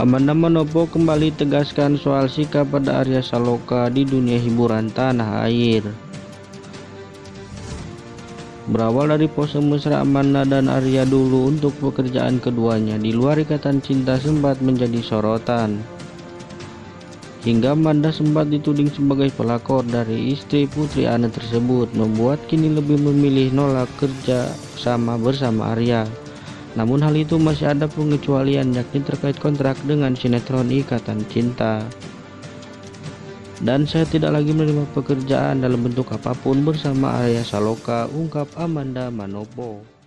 Amanda Manopo kembali tegaskan soal sikap pada Arya Saloka di dunia hiburan tanah air. Berawal dari pose mesra Amanda dan Arya dulu untuk pekerjaan keduanya di luar ikatan cinta sempat menjadi sorotan. Hingga Amanda sempat dituding sebagai pelakor dari istri Putri Ana tersebut membuat kini lebih memilih nolak kerja sama bersama Arya. Namun hal itu masih ada pengecualian yakni terkait kontrak dengan sinetron Ikatan Cinta. Dan saya tidak lagi menerima pekerjaan dalam bentuk apa pun bersama Arya Saloka, ungkap Amanda Manopo.